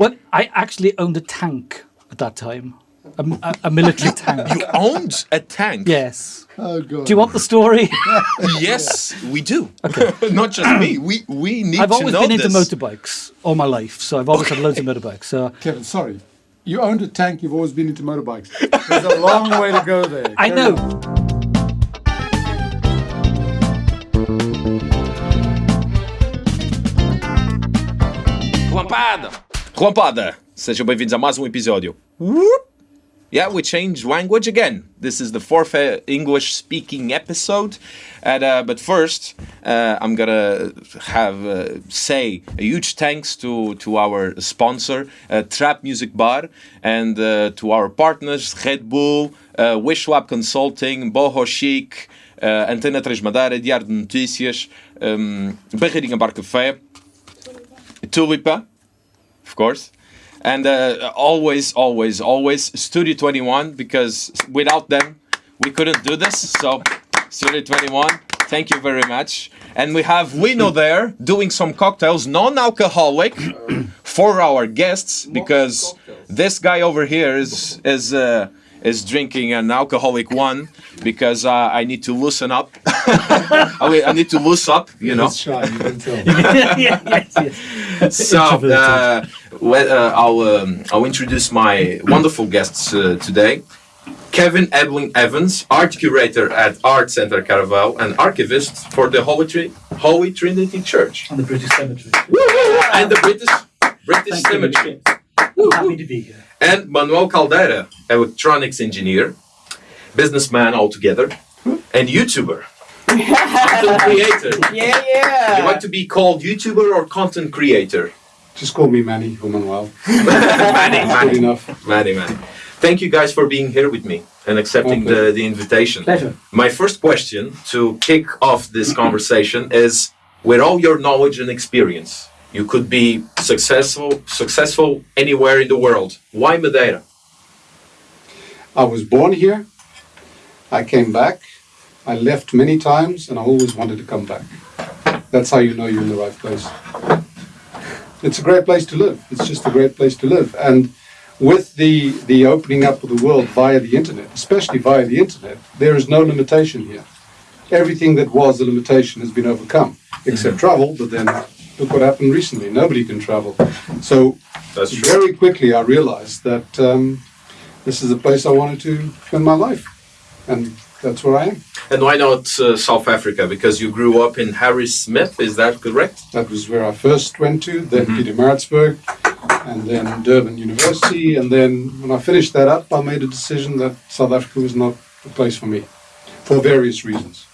Well, I actually owned a tank at that time, a, a, a military tank. You owned a tank. Yes. Oh god. Do you want the story? Yes, we do. Okay. Not just me. We we need to know this. I've to always know been into this. motorbikes all my life, so I've always had loads of motorbikes. So Kevin, sorry. You owned a tank. You've always been into motorbikes. There's a long way to go there. I Carry know. on. Relampada! Relampada! Sejam bem-vindos a mais um episódio. Yeah, we changed language again. This is the fourth uh, English speaking episode. And, uh, but first, uh, I'm gonna have uh, say a huge thanks to, to our sponsor, uh, Trap Music Bar, and uh, to our partners, Red Bull, uh, Wish Lab Consulting, Boho Chic, Antena 3 Madeira, Diário de Notícias, um, Barreirinha Bar Café, Tulipa, of course. And uh, always, always, always Studio 21 because without them we couldn't do this. So, Studio 21, thank you very much. And we have Lino there doing some cocktails, non alcoholic, for our guests because this guy over here is, is, uh, is drinking an alcoholic one because uh, I need to loosen up. I I need to loose up, you know. Shy. You can tell. yes, yes, yes. So uh, well, uh, I'll um, I'll introduce my wonderful guests uh, today. Kevin Ebling Evans, art curator at Art Center Caravel and archivist for the Holy, Tri- Holy Trinity Church And the British Cemetery. and the British British. Cemetery. I'm happy to be here. And Manuel Caldeira, electronics engineer, businessman altogether, and YouTuber. content creator. Yeah, yeah. You like to be called YouTuber or content creator? Just call me Manny or Manuel. Manny, Good Manny. enough. Manny, Manny. Thank you guys for being here with me and accepting My pleasure. the, the invitation. Pleasure. My first question to kick off this conversation is with all your knowledge and experience, you could be successful successful anywhere in the world. Why Madeira? I was born here. I came back. I left many times, and I always wanted to come back. That's how you know you're in the right place. It's a great place to live. It's just a great place to live. And with the the opening up of the world via the internet, especially via the internet, there is no limitation here. Everything that was a limitation has been overcome, except mm-hmm. travel. But then look what happened recently. Nobody can travel. So That's true. very quickly I realized that um, this is a place I wanted to spend my life, and that's where I am. And why not uh, South Africa? Because you grew up in Harrismith, is that correct? That was where I first went to, then Pietermaritzburg, and then Durban University, and then when I finished that up, I made a decision that South Africa was not the place for me, for various reasons.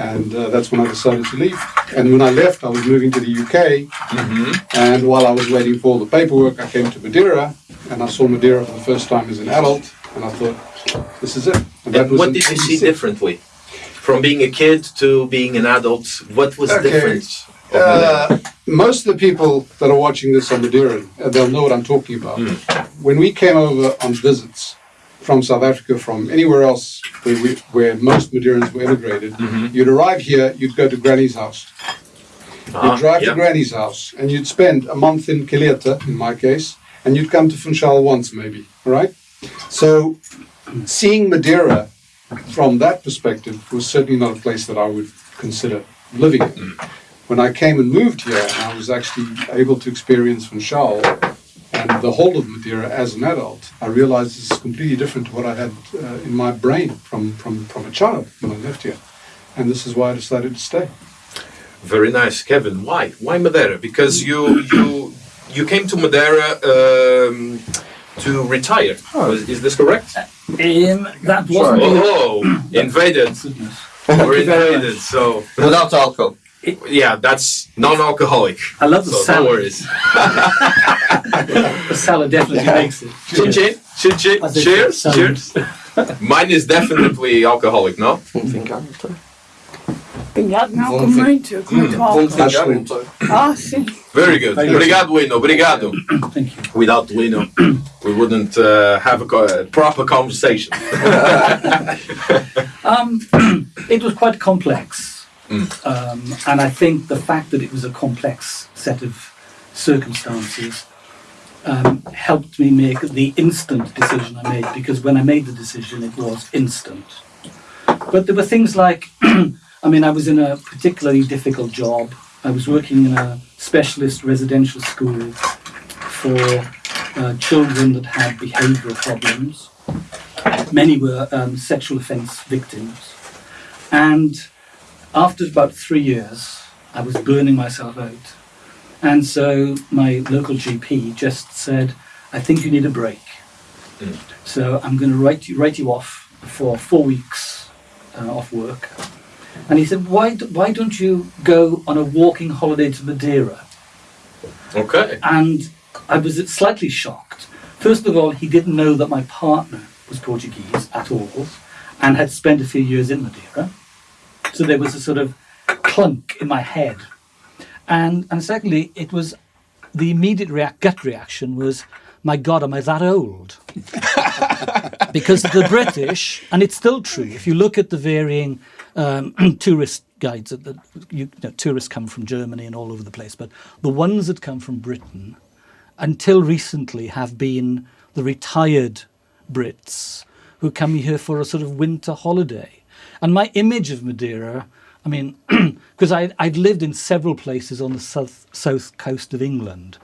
And uh, that's when I decided to leave. And when I left, I was moving to the UK, and while I was waiting for all the paperwork, I came to Madeira, and I saw Madeira for the first time as an adult, and I thought, this is it. And And what did you see differently? From being a kid to being an adult, what was Okay. different? Uh, most of the people that are watching this on Madeira, they'll know what I'm talking about. When we came over on visits from South Africa, from anywhere else where, we, where most Madeirans were immigrated, you'd arrive here, you'd go to Granny's house. Ah, You'd drive yeah. to Granny's house, and you'd spend a month in Calheta, in my case, and you'd come to Funchal once, maybe, all right? So, seeing Madeira from that perspective was certainly not a place that I would consider living in. When I came and moved here, I was actually able to experience Funchal and the whole of Madeira as an adult, I realized this is completely different to what I had uh, in my brain from, from, from a child when I left here. And this is why I decided to stay. Very nice, Kevin. Why? Why Madeira? Because you you you came to Madeira um, to retire. Was- Is this correct? Um, that wasn't. Oh, invaded. We're invaded. So Without alcohol. Yeah, that's non-alcoholic. I love the So no worries. The salad definitely makes it. Chin chin, chin chin. I think Cheers, so. cheers. Mine is definitely alcoholic, no? Obrigado, não, com muito, com muito Vamos álcool. vingar então. Ah, sim. Very good. Thank you. Obrigado, Lino. Obrigado. Thank you. Without Lino, we wouldn't uh, have a, co- a proper conversation. Um, it was quite complex. Um, and I think the fact that it was a complex set of circumstances um, helped me make the instant decision I made because when I made the decision, it was instant. But there were things like, I mean, I was in a particularly difficult job. I was working in a specialist residential school for uh, children that had behavioural problems. Many were um, sexual offence victims. And after about three years, I was burning myself out. And so my local GP just said, I think you need a break. So I'm going to write you, write you off for four weeks uh, off work. And he said, why, d- why don't you go on a walking holiday to Madeira? Okay. And I was slightly shocked. First of all, he didn't know that my partner was Portuguese at all and had spent a few years in Madeira. So there was a sort of clunk in my head. And, and secondly, it was the immediate react, gut reaction was, my God, am I that old? because the British, and it's still true, if you look at the varying um, tourist guides, that you know, tourists come from Germany and all over the place, but the ones that come from Britain, until recently, have been the retired Brits who come here for a sort of winter holiday. And my image of Madeira, I mean, because I'd lived in several places on the south, south coast of England,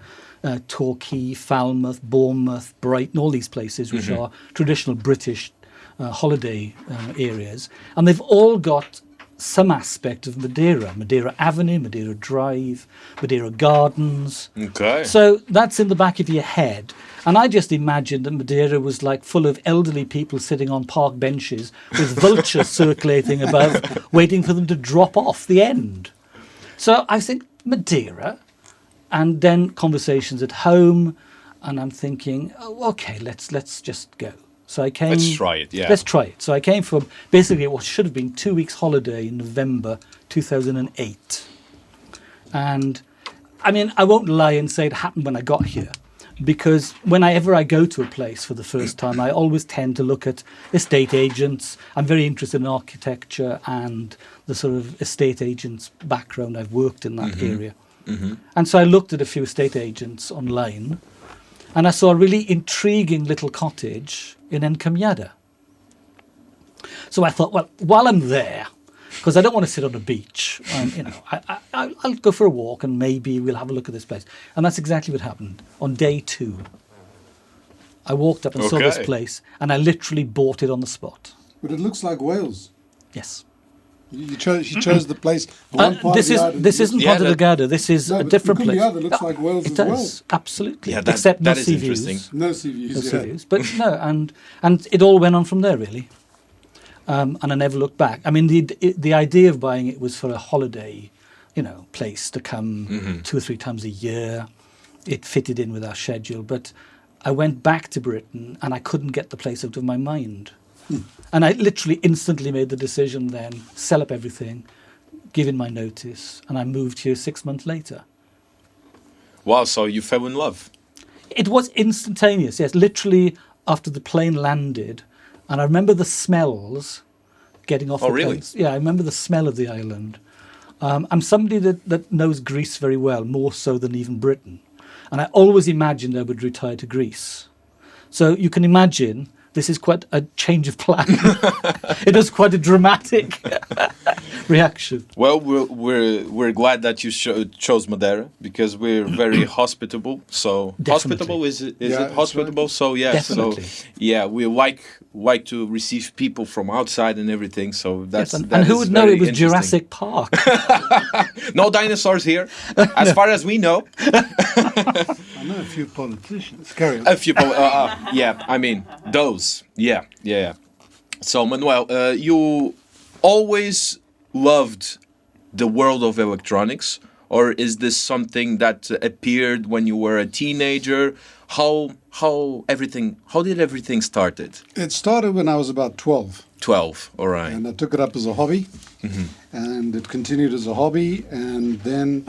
uh, Torquay, Falmouth, Bournemouth, Brighton, all these places which are traditional British uh, holiday uh, areas, and they've all got some aspect of Madeira, Madeira Avenue, Madeira Drive, Madeira Gardens. Okay. So that's in the back of your head. And I just imagined that Madeira was like full of elderly people sitting on park benches with vultures circulating above, waiting for them to drop off the end. So I think Madeira, and then conversations at home, and I'm thinking, oh, okay, let's let's just go. So I came. Let's try it, yeah. Let's try it. So I came from basically what should have been two weeks holiday in November 2008, and I mean I won't lie and say it happened when I got here, because whenever I go to a place for the first time, I always tend to look at estate agents. I'm very interested in architecture and the sort of estate agents background. I've worked in that mm-hmm. area. Mm-hmm. And so I looked at a few estate agents online and I saw a really intriguing little cottage in Encumeada. So I thought, well, while I'm there, because I don't want to sit on a beach, um, you know, I, I, I'll- I'll go for a walk and maybe we'll have a look at this place. And that's exactly what happened on day two. I walked up and saw this place and I literally bought it on the spot. But it looks like Wales. Yes. You, you chose, you chose the place. Uh, One part this of is this isn't Yeah, of the Delgado. This is No, a different place. Encumeada looks like Wales it as does well. absolutely, Yeah, that- except that no is sea interesting. views. No sea views. No yeah. sea views. But no, and and it all went on from there really. Um, and I never looked back. I mean, the the idea of buying it was for a holiday, you know, place to come two or three times a year. It fitted in with our schedule, but I went back to Britain and I couldn't get the place out of my mind. And I literally instantly made the decision then, sell up everything, give in my notice, and I moved here six months later. Wow, so you fell in love. It was instantaneous, yes. Literally after the plane landed, and I remember the smells getting off Oh, the really? planes. Yeah, I remember the smell of the island. Um, I'm somebody that, that knows Greece very well, more so than even Britain. And I always imagined I would retire to Greece. So you can imagine this is quite a change of plan. it was quite a dramatic reaction. Well, we're we're, we're glad that you cho- chose Madeira because we're very hospitable. So Definitely. hospitable is it? Is Yeah, it that's hospitable? So yeah, Definitely. so yeah, we like like to receive people from outside and everything. So that's Yes, and, that and who is would know it was. Jurassic Park? No dinosaurs here, as far as we know. A few politicians. Carry on. A few, po- uh, uh, yeah. I mean, those. Yeah, yeah. yeah. So Manuel, uh, you always loved the world of electronics, or is this something that appeared when you were a teenager? How how everything? How did everything started? It started when I was about 12. Twelve. All right. and I took it up as a hobby, and it continued as a hobby. And then,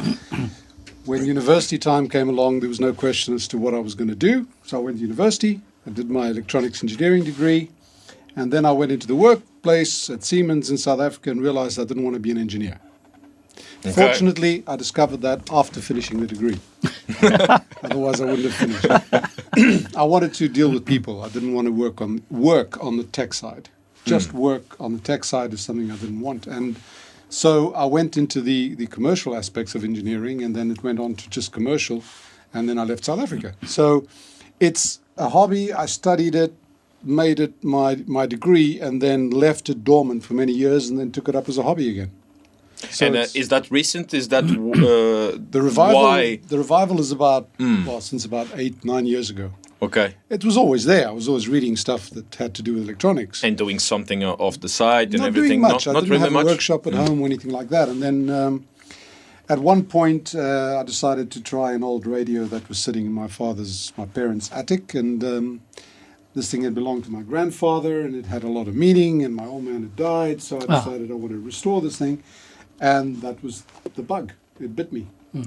when university time came along, there was no question as to what I was going to do. So I went to university. I did my electronics engineering degree, and then I went into the workplace at Siemens in South Africa and realized I didn't want to be an engineer. Fortunately, I discovered that after finishing the degree. Otherwise, I wouldn't have finished. I wanted to deal with people. I didn't want to work on work on the tech side. Just hmm. work on the tech side is something I didn't want, and so I went into the the commercial aspects of engineering, and then it went on to just commercial, and then I left South Africa. So it's a hobby. I studied it, made it my my degree, and then left it dormant for many years, and then took it up as a hobby again. So and uh, is that recent? Is that uh, the revival, Why? the revival is about well since about eight nine years ago. Okay, It was always there. I was always reading stuff that had to do with electronics. and doing something off the side and not everything. doing much. No, I not didn't really have a much. Mm. workshop at home or anything like that. And then um, at one point, uh, I decided to try an old radio that was sitting in my father's, my parents' attic, and um, this thing had belonged to my grandfather, and it had a lot of meaning. And my old man had died, so I Ah. decided I wanted to restore this thing, and that was the bug. It bit me. Hmm.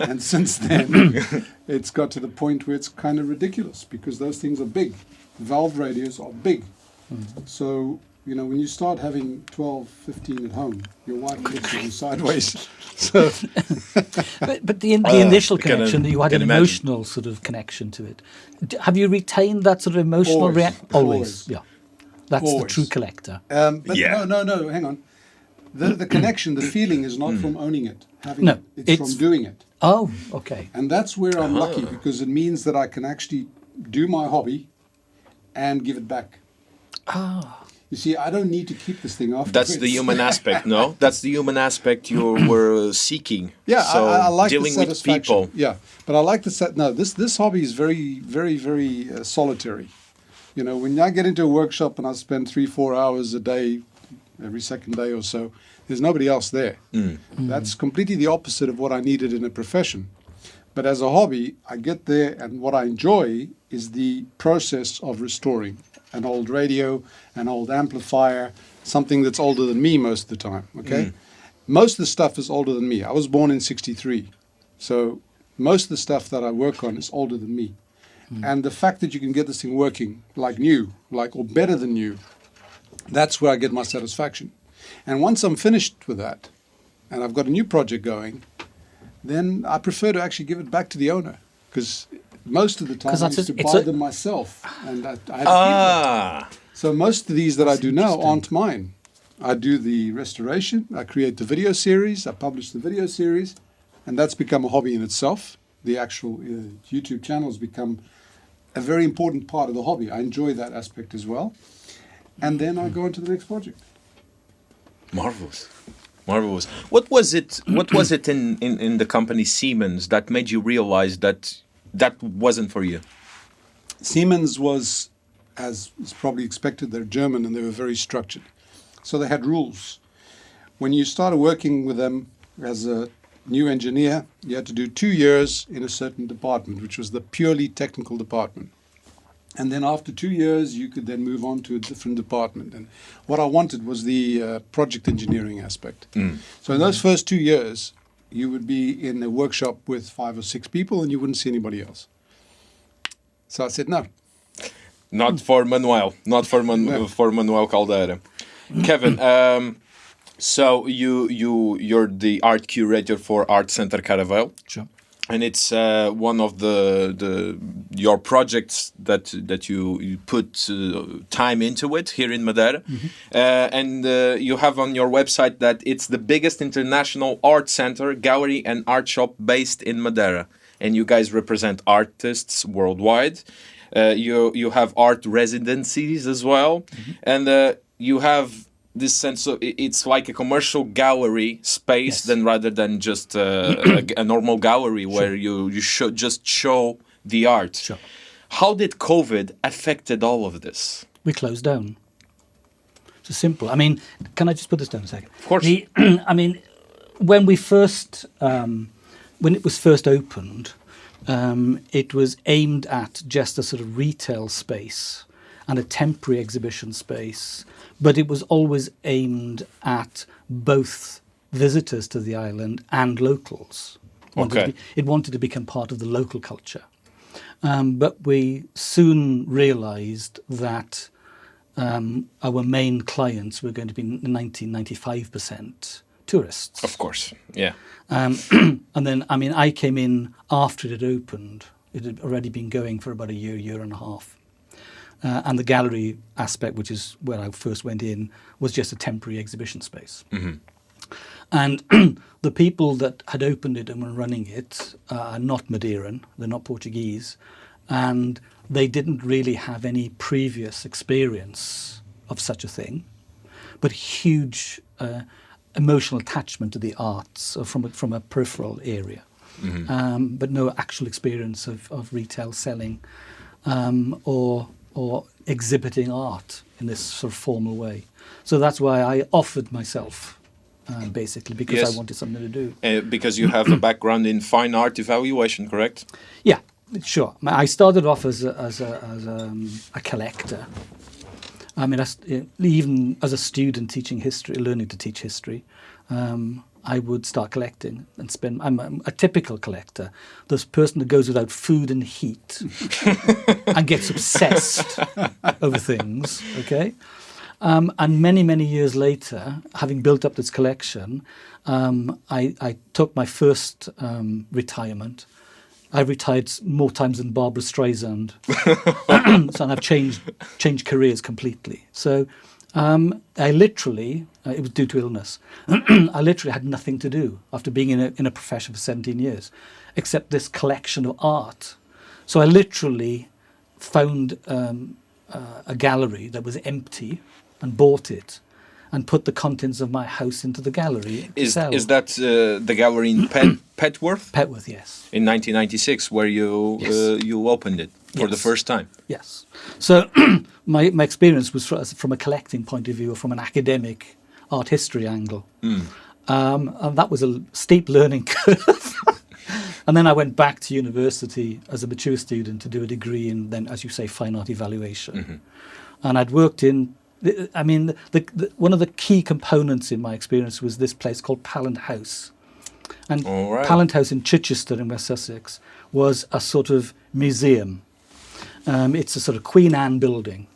and since then, it's got to the point where it's kind of ridiculous because those things are big. Valve radios are big. So, you know, when you start having 12, 15 at home, your wife looks at you sideways. So, But, but the, the initial I can, uh, connection, you had can an imagine. emotional sort of connection to it. D- have you retained that sort of emotional Always. reaction? Always. Yeah. That's the true collector. um, but Yeah. no, no, no, hang on. The, the connection, the feeling is not from owning it, having No, it. It's, it's- from doing it. Oh, okay. And that's where I'm lucky because it means that I can actually do my hobby and give it back. Ah. You see, I don't need to keep this thing after. That's the human aspect, no? That's the human aspect you were seeking. Yeah, so I, I like dealing the with satisfaction. people. Yeah, but I like the set. No, this this hobby is very, very, very uh, solitary. You know, when I get into a workshop and I spend three, four hours a day, every second day or so, there's nobody else there. Mm. That's completely the opposite of what I needed in a profession. But as a hobby, I get there, and what I enjoy is the process of restoring an old radio, an old amplifier, something that's older than me most of the time. Okay, mm. most of the stuff is older than me. I was born in '63, so most of the stuff that I work on is older than me. Mm. And the fact that you can get this thing working like new, like or better than new, that's where I get my satisfaction. And once I'm finished with that, and I've got a new project going, then I prefer to actually give it back to the owner because most of the time I used to buy a- them myself, and I, I had to keep them. Ah, So most of these that I do now aren't mine. I do the restoration, I create the video series, I publish the video series, and that's become a hobby in itself. The actual uh, YouTube channel has become a very important part of the hobby. I enjoy that aspect as well. And then I go on to the next project. marvelous. Marvelous. What was it? What was it in, in, in the company Siemens that made you realize that that wasn't for you? Siemens was, as is probably expected, they're German and they were very structured. So they had rules. When you started working with them as a new engineer, you had to do two years in a certain department, which was the purely technical department. And then after two years, you could then move on to a different department. And what I wanted was the uh, project engineering aspect. So in those first two years, you would be in a workshop with five or six people and you wouldn't see anybody else. So I said, no, Not for Manuel. Not for Man- No. for Manuel Caldeira. Kevin, um, so you you you're the art curator for Art Center Caravel. Sure. And it's uh, one of the the your projects that that you, you put uh, time into it here in Madeira, uh, and uh, you have on your website that it's the biggest international art center, gallery, and art shop based in Madeira, and you guys represent artists worldwide. Uh, you you have art residencies as well, and uh, you have this sense of it's like a commercial gallery space Yes. than rather than just uh, a, a normal gallery where you you show just show the art. Sure. How did COVID affected all of this? we closed down. It's simple. I mean, can I just put this down a second? Of course. The, I mean, when we first, um, when it was first opened, um, it was aimed at just a sort of retail space and a temporary exhibition space, but it was always aimed at both visitors to the island and locals. Wanted Okay. be- it wanted to become part of the local culture. Um, but we soon realized that um, our main clients were going to be 90 95% tourists. Of course. Yeah. Um, and then, I mean, I came in after it had opened. It had already been going for about a year, year and a half. Uh, and the gallery aspect, which is where I first went in, was just a temporary exhibition space. And the people that had opened it and were running it uh, are not Madeiran, they're not Portuguese, and they didn't really have any previous experience of such a thing, but huge uh, emotional attachment to the arts from a, from a peripheral area, um, but no actual experience of, of retail selling um, or or exhibiting art in this sort of formal way. So that's why I offered myself, uh, basically, because Yes. I wanted something to do. Uh, because you have a background in fine art evaluation, correct? Yeah, sure. I started off as a, as a, as a, um, a collector. I mean, as, even as a student teaching history, learning to teach history, um, I would start collecting and spend. I'm a, a typical collector, this person that goes without food and heat and gets obsessed over things. Okay. Um, and many, many years later, having built up this collection, um, I, I took my first um, retirement. I retired more times than Barbra Streisand, so I've changed changed careers completely. So um, I literally, uh, it was due to illness. I literally had nothing to do after being in a, in a profession for 17 years, except this collection of art. So I literally found um, uh, a gallery that was empty and bought it and put the contents of my house into the gallery. Is, is that uh, the gallery in Pet, Petworth Petworth? Yes. in 1996 where you Yes. uh, you opened it for the first time? Yes. So my, my experience was fro- from a collecting point of view or from an academic art history angle. Um, and that was a steep learning curve. and then I went back to university as a mature student to do a degree in then, as you say, fine art evaluation. And I'd worked in, I mean, the, the, one of the key components in my experience was this place called Pallant House. And right. Pallant House in Chichester in West Sussex was a sort of museum. Um, it's a sort of Queen Anne building.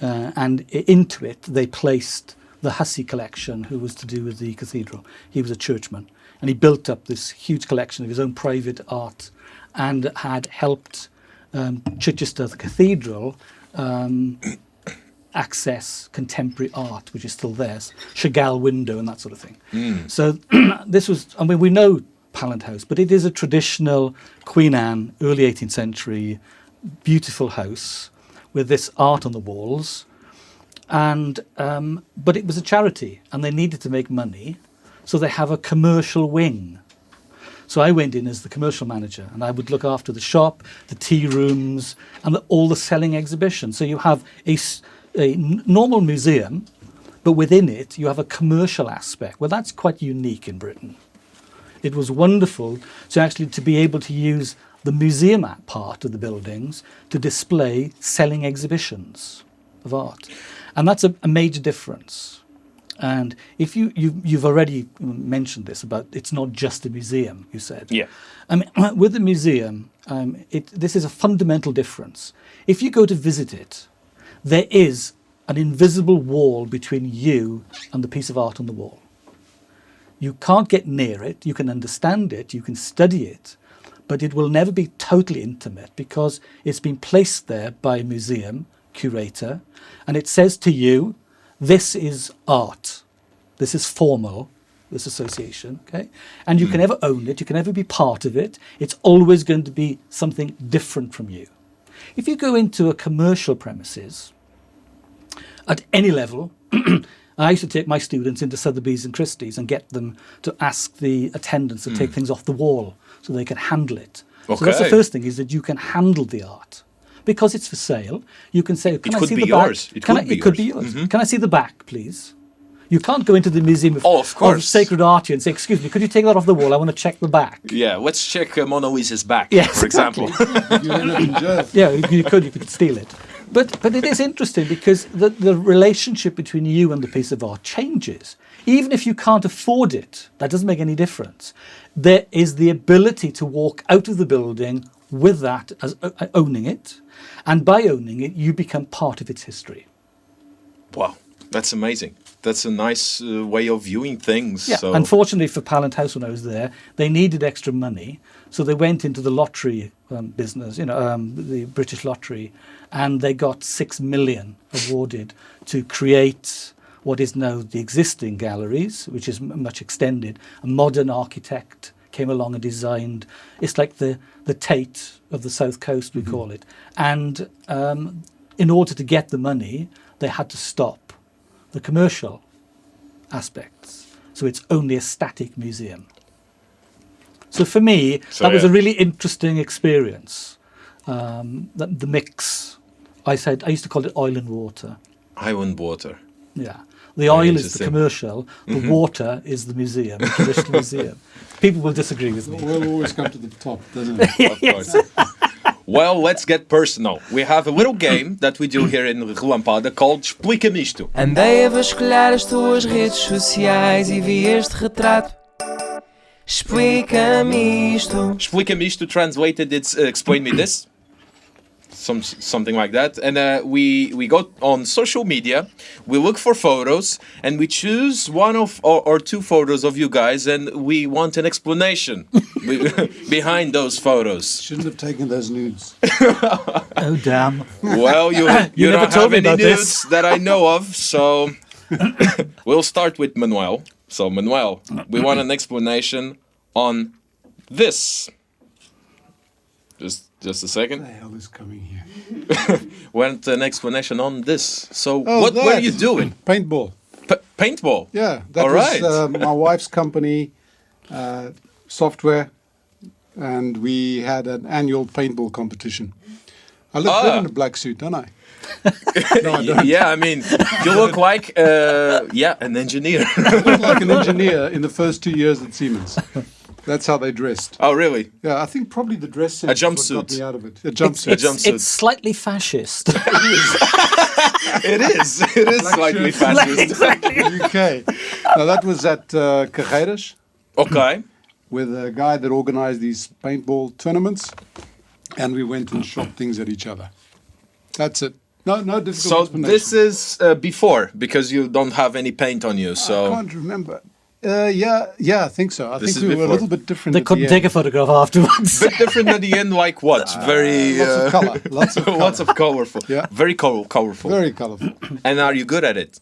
Uh, and into it, they placed the Hussey collection, who was to do with the cathedral. He was a churchman. And he built up this huge collection of his own private art and had helped um, Chichester, the cathedral, um, access contemporary art, which is still there, Chagall window and that sort of thing. So this was, I mean, we know Pallant House, but it is a traditional Queen Anne, early 18th century, beautiful house with this art on the walls. And um, but it was a charity, and they needed to make money, so they have a commercial wing. So I went in as the commercial manager, and I would look after the shop, the tea rooms, and the, all the selling exhibitions. So you have a, a normal museum, but within it you have a commercial aspect. Well, that's quite unique in Britain. It was wonderful to actually to be able to use the museum part of the buildings to display selling exhibitions of art, and that's a, a major difference. And if you, you you've already mentioned this about it's not just a museum, you said. Yeah. I mean, with the museum, um, it, this is a fundamental difference. If you go to visit it, there is an invisible wall between you and the piece of art on the wall. You can't get near it, you can understand it, you can study it, but it will never be totally intimate because it's been placed there by a museum curator and it says to you, this is art, this is formal, this association, okay? And you can hmm. never own it, you can never be part of it, it's always going to be something different from you. If you go into a commercial premises, at any level. I used to take my students into Sotheby's and Christie's and get them to ask the attendants to take things off the wall so they can handle it. So that's the first thing is that you can handle the art. Because it's for sale, you can say, "Can I see be the yours. back? It can could I, be it could be yours. Mm-hmm. Can I see the back, please?" You can't go into the museum of, Oh, of course. sacred art and say, "Excuse me, could you take that off the wall? I want to check the back." Yeah, let's check uh, Mona Lisa's back, Yes, for example. You end up in jail. yeah, you, you could, you could steal it. But, but it is interesting because the, the relationship between you and the piece of art changes. Even if you can't afford it, that doesn't make any difference. There is the ability to walk out of the building with that as o- owning it. And by owning it, you become part of its history. wow, that's amazing. that's a nice uh, way of viewing things. Yeah. So Unfortunately for Pallant House when I was there, they needed extra money, so they went into the lottery um, business, you know, um, the British lottery, and they got six million awarded to create what is now the existing galleries, which is m- much extended. A modern architect came along and designed. It's like the the Tate of the South Coast, we call it. And um, in order to get the money, they had to stop the commercial aspects. So it's only a static museum. So for me, So, that was a really interesting experience. Um, the, the mix. I said I used to call it oil and water. Oil and water. Yeah, the oil is the interesting. Mm-hmm. commercial. The water is the museum, the traditional museum. People will disagree with me. We'll always come to the top, doesn't it? Of course. well, let's get personal. We have a little game that we do here in Relampada called Explica-me isto. Andei a vasculhar as tuas redes sociais e vi este retrato. Explica-me isto. Explica-me isto translated it's uh, explain me this. Some, something like that and uh, we we go on social media we look for photos and we choose one of or, or two photos of you guys and we want an explanation be- behind those photos Shouldn't have taken those nudes. Oh damn! Well, you you, never don't told have me any about news this. that I know of, so we'll start with Manuel. So Manuel, we want an explanation on this. Just just a second. What the hell is coming here? Want an explanation on this? So Oh, what were that. you doing? Paintball. P- paintball. Yeah, that All was right. uh, my wife's company, uh, software, and we had an annual paintball competition. I look good Ah. in a black suit, don't I? Y- yeah, I mean, you look like uh, yeah, an engineer. I look like an engineer in the first two years at Siemens. That's how they dressed. oh, really? Yeah, I think probably the dress sense is what jumpsuit. got me out of it. A It's, jumpsuit. it's, jumpsuit. it's slightly fascist. It is. It is slightly fascist. exactly. UK. Now that was at uh, Carreiras Okay. with a guy that organized these paintball tournaments, and we went and shot things at each other. That's it. No, no difficult So explanation. this is uh, before because you don't have any paint on you. so... I can't remember. Uh, yeah, yeah, I think so. I This think is we were a little bit different. they at couldn't the take a photograph afterwards. A bit different at the end. Like what? Very Lots uh, of color. Lots of color. lots of colorful. Yeah. Very col- colorful. Very colorful. And are you good at it?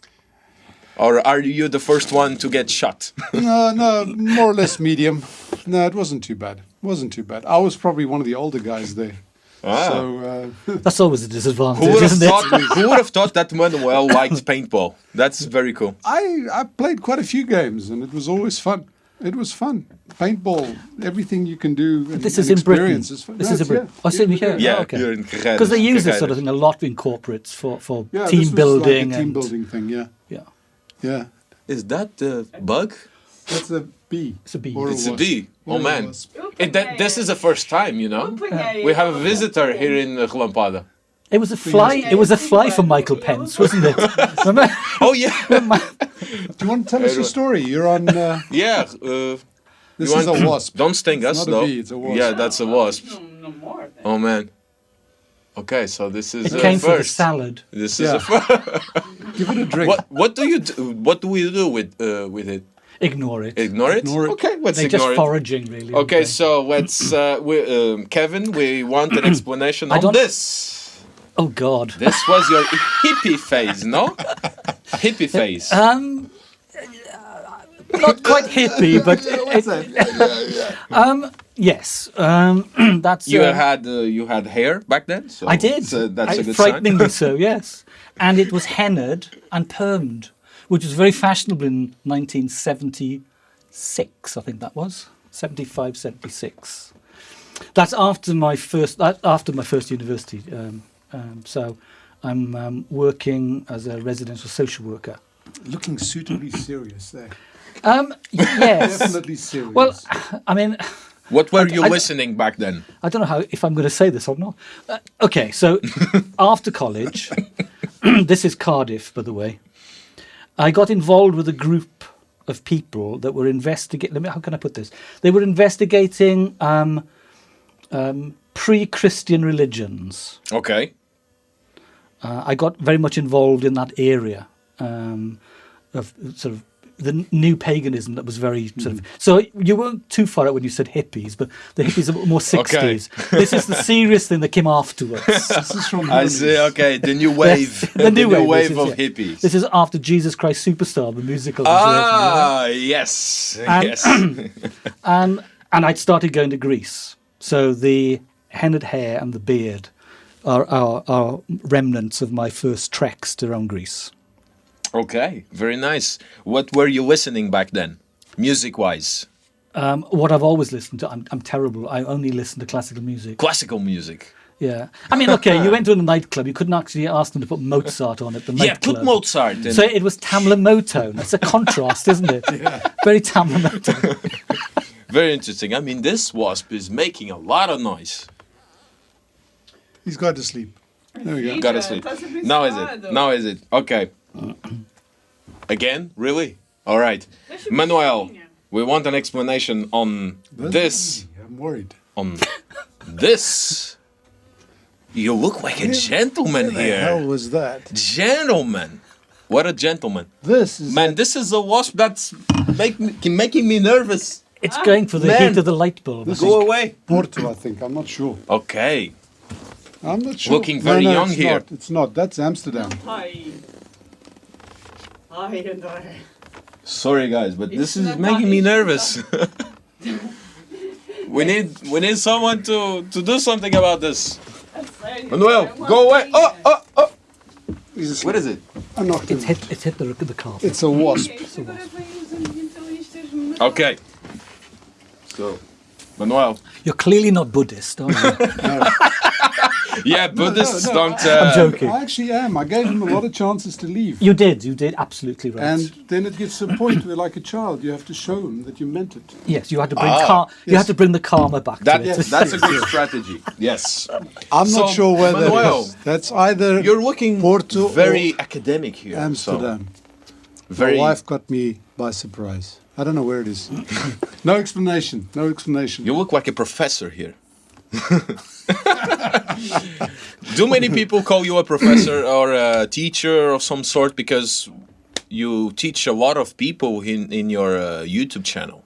Or are you the first one to get shot? no, no, more or less medium. No, it wasn't too bad. It wasn't too bad. I was probably one of the older guys there. Ah. So uh, That's always a disadvantage, who would have isn't thought? it? who would have thought that Manuel liked paintball? That's very cool. I I played quite a few games, and it was always fun. It was fun. Paintball, everything you can do. And, This is and in Britain. experience is fun. This No, is in it's- Britain. yeah. Oh, same here. Yeah, Oh, okay. you're in Carreiras, Because they use this sort of thing a lot in corporates for, for Yeah, team this was building. Like a team and, building thing. Yeah, Yeah, yeah. Is that the bug? That's a B. It's a bee. Or It's a bee. Oh man, wasp. it, that, this is the first time, you know. We have a visitor here in uh, Relampada. it was a fly. It was a fly for Michael Pence, wasn't it? Oh yeah, Do you want to tell us your story? You're on. Uh, yeah. Uh, this you is a wasp. Don't sting us not a though. bee, it's a wasp. Yeah, that's a wasp. No, no more. Oh man. Okay, so this is It uh, came for the first. salad. This Yeah. is a first. Give it a drink. what what do you do? What do we do with uh, with it? Ignore it. Ignore it. Ignore it. Okay, let's They're just it. foraging, really. aren't Okay, so let's uh, we, um, Kevin. We want an explanation on this. Oh God. This was your hippie phase, no? hippie phase. Um, not quite hippie, but it, um, yes. Um, that's you uh, had uh, you had hair back then. So I did. uh, that's I- a good frighteningly sign. so, yes. And it was hennaed and permed, which was very fashionable in 1976, I think that was 75, 76. That's after my first that, after my first university. Um, um, so I'm um, working as a residential social worker. Looking suitably serious there. Um, yes. Definitely serious. Well, I mean, What were you I- listening back then? I don't know how if I'm going to say this or not. Uh, okay, so after college, this is Cardiff, by the way. I got involved with a group of people that were investigating. Let me. How can I put this? They were investigating um, um, pre-Christian religions. Okay. Uh, I got very much involved in that area. Um, of sort of the new paganism that was very sort of. So you weren't too far out when you said hippies, but the hippies are more sixties. This is the serious thing that came afterwards. This is from I see. Okay, the new wave, the new wave, this is- of yeah. hippies. This is after Jesus Christ Superstar, the musical. ah, yes, And- yes. and and I'd started going to Greece. So the hennaed hair and the beard are, are are remnants of my first treks around Greece. Okay, very nice. What were you listening back then, music-wise? Um, what I've always listened to, I'm, I'm terrible. I only listen to classical music. Classical music. Yeah, I mean, okay, you went to a nightclub. You couldn't actually ask them to put Mozart on at the nightclub. Yeah, put Mozart. In. So it was Tamla Motown. That's a contrast, isn't it? Yeah. Very Tamla Motown. Very interesting. I mean, this wasp is making a lot of noise. He's got to sleep. There we go. Gotta sleep. dat is een beetje Now is it? Now is it? Okay. Again? Really? All right. Manuel, we want an explanation on this. I'm worried. On this. You look like a gentleman here. What the hell here. was that? Gentleman. What a gentleman. This is Man, this is a wasp that's make me, making me nervous. It's going for the Man. heat of the light bulb. This Go away. Porto, I think. I'm not sure. Okay. I'm not sure. Looking No, very no, young it's here. Not. It's not. That's Amsterdam. Hi. Hi, André. Sorry guys, but this is making me nervous. we need we need someone to to do something about this. Manuel, go away. Oh, oh, oh. He's. What is it? I knocked him. It's hit, it's hit the, look of the carpet. It's a wasp. Okay. So, Manuel. You're clearly not Buddhist, are you? Yeah, Buddhists no, don't. Uh, joking. I actually am. I gave him a lot of chances to leave. you did, you did, absolutely right. And then it gets to a point where, like a child, you have to show him that you meant it. yes, you had to bring Ah, car- you had to bring the karma back That to it. that's a good strategy. Yes. I'm So, not sure whether Manuel, that is. Either You're looking Porto very academic here. so Amsterdam. very. My wife got me by surprise. I don't know where it is. no explanation. No explanation. You look like a professor here. Do many people call you a professor or a teacher of some sort because you teach a lot of people in, in your uh, YouTube channel?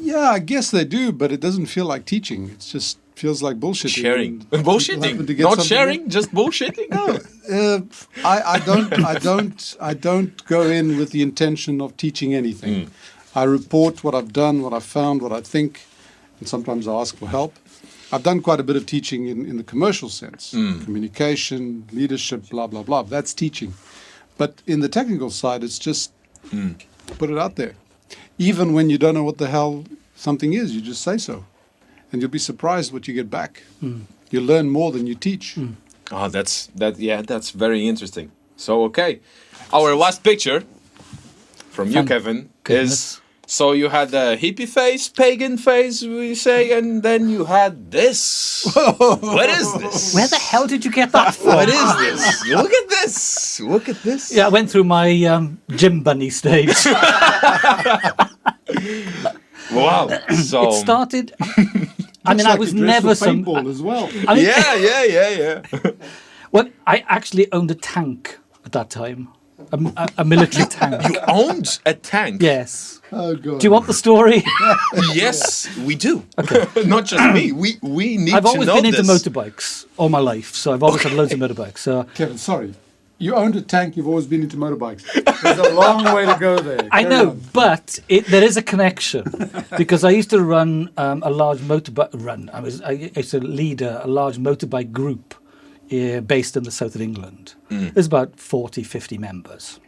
yeah, I guess they do, but it doesn't feel like teaching. It just feels like bullshitting. Sharing. Bullshitting. Not sharing, just bullshitting? Uh, I, I don't. I don't. I don't go in with the intention of teaching anything. Hmm. I report what I've done, what I've found, what I think, and sometimes I ask for help. I've done quite a bit of teaching in, in the commercial sense, Hmm. communication, leadership, blah blah blah. That's teaching, but in the technical side, it's just Hmm. put it out there. Even when you don't know what the hell something is, you just say so, and you'll be surprised what you get back. You learn more than you teach. Oh, that's that. Yeah, that's very interesting. So okay, our last picture from you, Kevin, goodness. is so you had the hippie face, pagan face, we say, and then you had this. what is this? Where the hell did you get that from? What is this? Look at this. Look at this. Yeah, I went through my um, gym bunny stage. Wow. So. it started. I mean, Looks I was you never some. paintball as well. I mean, Yeah, yeah, yeah, yeah. well, I actually owned a tank at that time, a, a, a military tank. You owned a tank. Yes. Oh god. Do you want the story? Yes, we do. Not just me. We we need to know this. I've always know been into this. motorbikes all my life, so I've always had loads of motorbikes. So Kevin, sorry. You owned a tank, you've always been into motorbikes. There's a long way to go there. I Carry know, on. but it, there is a connection because I used to run um, a large motorbike run. I was I used to lead a, a large motorbike group uh, based in the south of England. There's about 40, 50 members.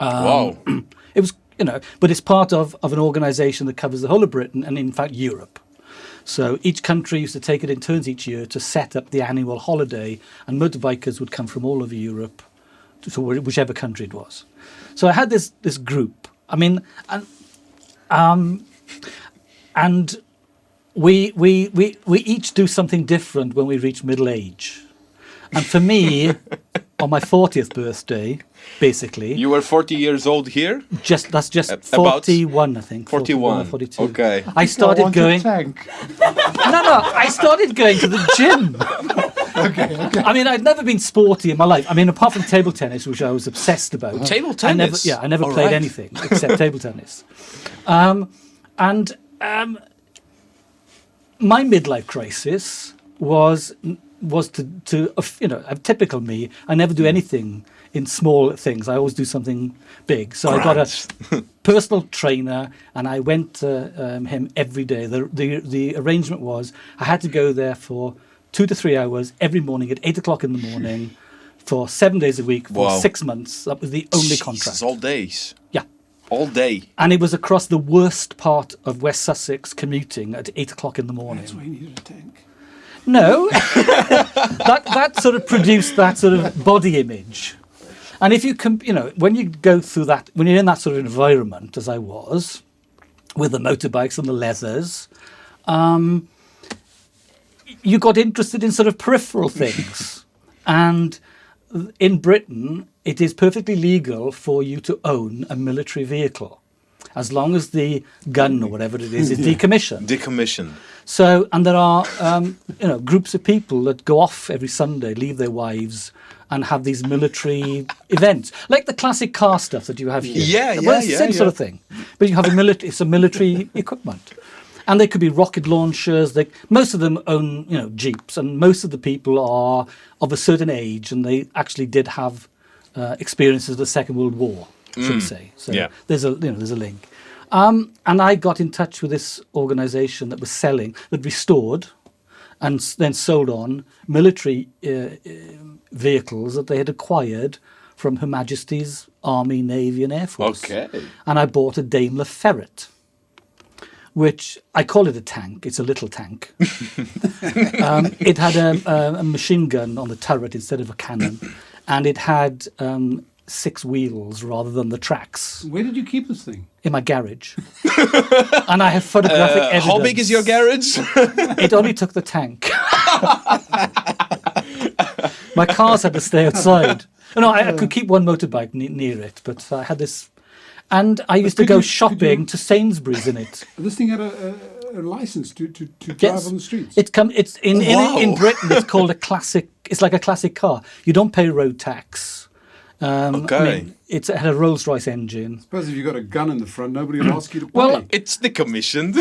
wow. It was, you know, but it's part of, of an organisation that covers the whole of Britain and, in fact, Europe. So each country used to take it in turns each year to set up the annual holiday, and motorbikers would come from all over Europe to, to whichever country it was. So I had this this group. I mean, and um, and we we we we each do something different when we reach middle age. And for me, on my fortieth birthday, basically, You were 40 years old here? just that's just about 41 i think 41. or 42 Okay. i I started going no no i started going to the gym Okay, okay. I mean, I'd never been sporty in my life. I mean, apart from table tennis, which I was obsessed about. Table I never, tennis? yeah, I never All played right. anything except table tennis. Um, and um, my midlife crisis was was to to uh, you know, a typical me. I never do anything in small things. I always do something big. So I got a personal trainer, and I went to um, him every day. The, the the arrangement was I had to go there for two to three hours every morning at eight o'clock in the morning. For seven days a week for Wow. six months. That was the only Jesus, contract. all days. Yeah. All day. And it was across the worst part of West Sussex commuting at eight o'clock in the morning. That's why you needed a tank. No, that that sort of produced that sort of body image, and if you can, you know, when you go through that, when you're in that sort of environment, as I was, with the motorbikes and the leathers, um, you got interested in sort of peripheral things, and in Britain, it is perfectly legal for you to own a military vehicle, as long as the gun or whatever it is is decommissioned. Decommissioned. So, and there are, um, you know, groups of people that go off every Sunday, leave their wives, and have these military events, like the classic car stuff that you have here. Yeah, well, yeah, it's the yeah, same sort of thing, but you have a military. It's a military equipment, and they could be rocket launchers. They most of them own, you know, jeeps, and most of the people are of a certain age, and they actually did have uh, experiences of the Second World War, should we say? So Yeah. there's a you know there's a link. Um, and I got in touch with this organisation that was selling, that restored and then sold on military uh, uh, vehicles that they had acquired from Her Majesty's Army, Navy, and Air Force. Okay. And I bought a Daimler Ferret, which I call it a tank. It's a little tank. um, it had a, a, a machine gun on the turret instead of a cannon, and it had um, six wheels rather than the tracks Where did you keep this thing? in my garage. and I have photographic Uh, evidence. how big is your garage? It only took the tank. my cars had to stay outside. No, I, I could keep one motorbike ne- near it, but I had this. And I used to go you- shopping you- to Sainsbury's in it. This thing had a, a, a license to, to, to drive Yes. on the streets. It come. It's in, Wow. in in Britain. It's called a classic. It's like a classic car. You don't pay road tax. Um, I Okay. mean, it's, it had a Rolls Royce engine. I suppose if you've got a gun in the front, nobody will ask you to pay. Well, it's decommissioned.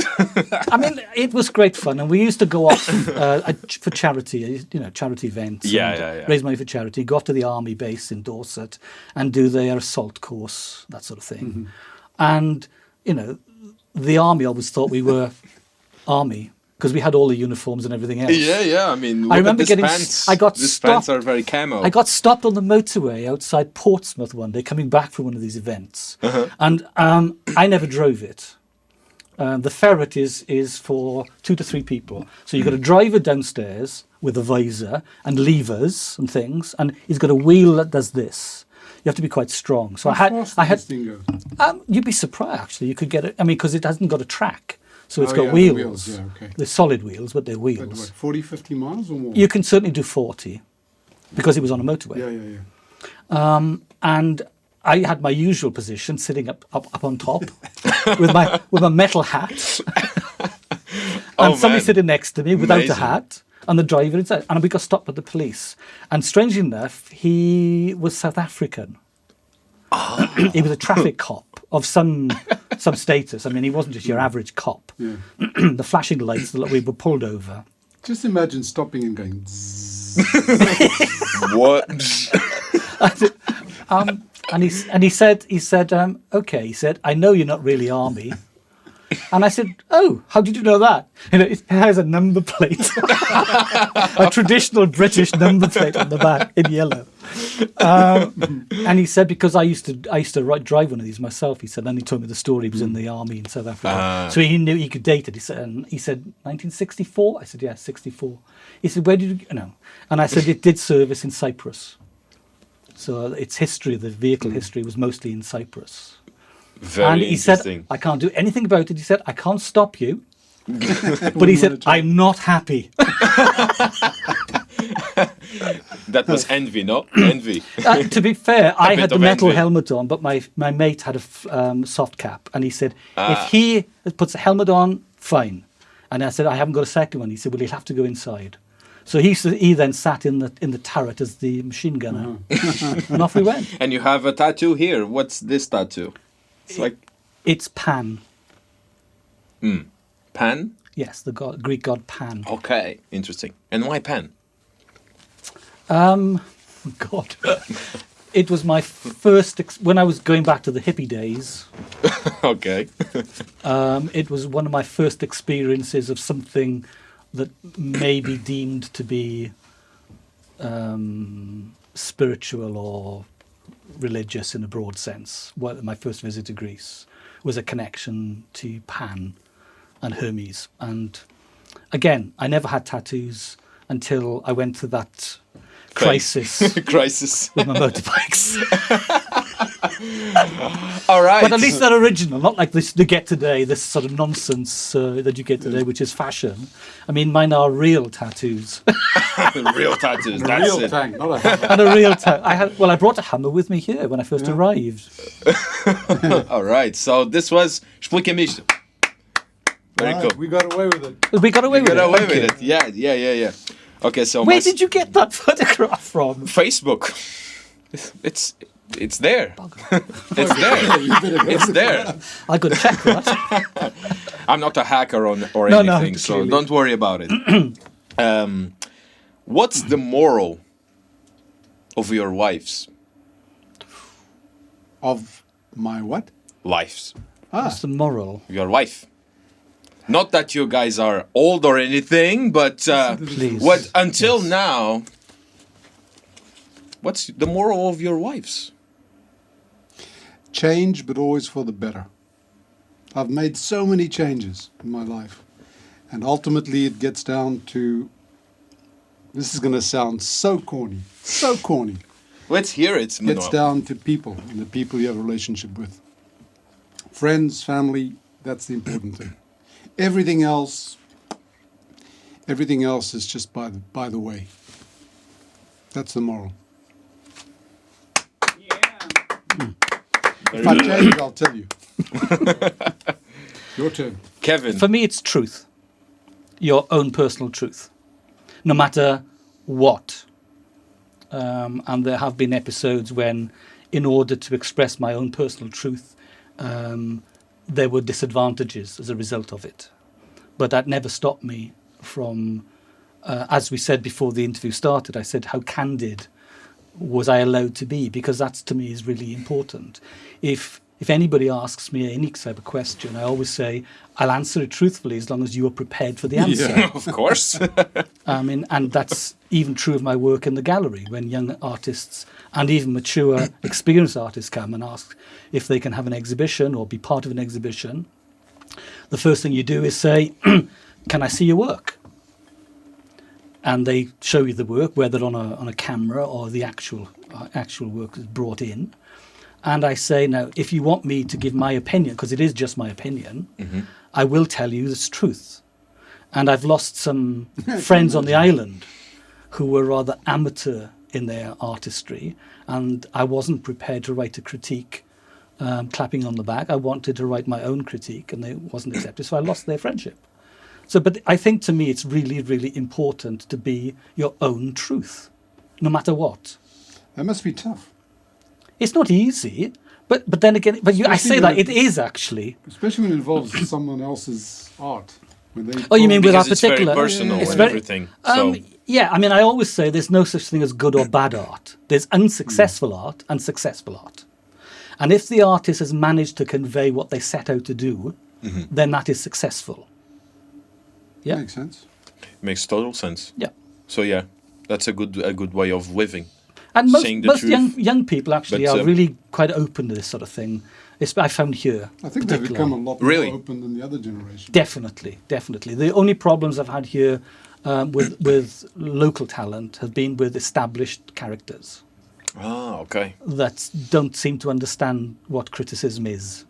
I mean, it was great fun, and we used to go off uh, uh, for charity, you know, charity events. Yeah, and yeah, yeah. Raise money for charity. Go off to the army base in Dorset and do their assault course, that sort of thing. Mm-hmm. And you know, the army always thought we were army because we had all the uniforms and everything else. yeah, yeah. I mean, I remember getting. pants. I got stopped. are very camo. I got stopped on the motorway outside Portsmouth one day, coming back from one of these events, Uh-huh. and um, I never drove it. Um, the ferret is is for two to three people, so you've got a driver downstairs with a visor and levers and things, and he's got a wheel that does this. You have to be quite strong. So I had, I had. this thing go? Um, you'd be surprised actually. You could get it. I mean, because it hasn't got a track, so it's Oh, got yeah, the wheels. wheels, yeah, okay. They're solid wheels, but they're wheels. what, 40, 50 miles or more? You can certainly do forty, because it was on a motorway yeah, yeah, yeah. and I had my usual position, sitting up up, up on top with my with my metal hat, and Oh, somebody man. sitting next to me without Amazing. a hat, and the driver inside. And we got stopped by the police. And strangely enough, he was South African. Ah. he was a traffic cop of some some status. I mean, he wasn't just your average cop. yeah. the flashing lights that we were pulled over. Just imagine stopping and going. What? Um, and he and he said he said um, okay. He said I know you're not really army. And I said, "Oh, how did you know that?" You know, it has a number plate, a traditional British number plate on the back in yellow. Um, and he said, "Because I used to, I used to write, drive one of these myself." He said, and he told me the story. He was in the army in South Africa, Ah. so he knew he could date it. He said, and he said, "1964." I said, "Yeah, 64." He said, "Where did you, you know?" And I said, "It did service in Cyprus." So its history, the vehicle history, was mostly in Cyprus. Very and he said. I can't do anything about it. He said, I can't stop you. but he said, I'm not happy. that was envy, no? Envy. Uh, to be fair, I had the metal envy. helmet on, but my, my mate had a f- um, soft cap. And he said, Ah. if he puts a helmet on, fine. And I said, I haven't got a second one. He said, well, he'll have to go inside. So he, he then sat in the in the turret as the machine gunner, and off we went. And you have a tattoo here. What's this tattoo? It's like It's Pan. Pan. Yes, the god, Greek god Pan. Okay, interesting. And why Pan? Um, God, it was my first ex- when I was going back to the hippie days. okay. Um, it was one of my first experiences of something that may be deemed to be um, spiritual or religious in a broad sense. Well, my first visit to Greece was a connection to Pan and Hermes. And again, I never had tattoos until I went to that crisis Crisis. with my motorbikes. All right. But at least they're original, not like this you get today, this sort of nonsense uh, that you get today, which is fashion. I mean, mine are real tattoos real tattoos. That's Real it. tank, not a hammer. and a real ta- I had well, I brought a hammer with me here when I first arrived. All right. So this was Explica-me. Very Right, cool. We got away with it. We got away with Get it. away thank with you. it. Yeah, yeah, yeah, yeah. Okay, so Where did you get that photograph from? Facebook. It's it's, it's there. it's there. It's there. I got to check that. I'm not a hacker on or No, no, anything, so clearly. don't worry about it. um, what's the moral of your wife's Of my what? lives? Ah, That's the moral. Your wife. Not that you guys are old or anything, but uh, what until now? What's the moral of your wives? change, but always for the better. I've made so many changes in my life. And ultimately, it gets down to this is going to sound so corny, so corny. Let's hear it, Gets down to people and the people you have a relationship with. Friends, family, that's the important thing. Everything else, everything else is just by the, by the way. That's the moral. If I change, I'll tell you. Your turn. Kevin. For me, it's truth. Your own personal truth. No matter what. Um, and there have been episodes when, in order to express my own personal truth, um, there were disadvantages as a result of it. But that never stopped me from, uh, as we said before the interview started, I said, how candid was I allowed to be? Because that to me is really important. If if anybody asks me any type of question, I always say I'll answer it truthfully as long as you are prepared for the answer. Yeah. of course. I mean, and that's even true of my work in the gallery when young artists and even mature, experienced artists come and ask if they can have an exhibition or be part of an exhibition. The first thing you do is say, "Can I see your work?" And they show you the work, whether on a on a camera or the actual uh, actual work is brought in. And I say, now, if you want me to give my opinion, because it is just my opinion, I will tell you this truth. And I've lost some friends on the island who were rather amateur in their artistry, and I wasn't prepared to write a critique um, clapping on the back. I wanted to write my own critique, and it wasn't accepted, so I lost their friendship. So, but I think to me, it's really, really important to be your own truth, no matter what. That must be tough, It's not easy, but but then again, but you, I say that when- it is actually. especially when it involves someone else's art. Oh, you mean with because that it's very particular? personal It's and very- everything. Um, so yeah, I mean, I always say there's no such thing as good or bad art. There's unsuccessful art and successful art. And if the artist has managed to convey what they set out to do, then that is successful. Yeah. makes sense. makes total sense. Yeah. So yeah, that's a good a good way of living. And most, Saying the most truth. young young people actually But, are um, really quite open to this sort of thing. It's, I found here. I think they've become a particularly. lot Really? more open than the other generation. Definitely, definitely. The only problems I've had here um, with with local talent have been with established characters Ah, okay. that don't seem to understand what criticism is.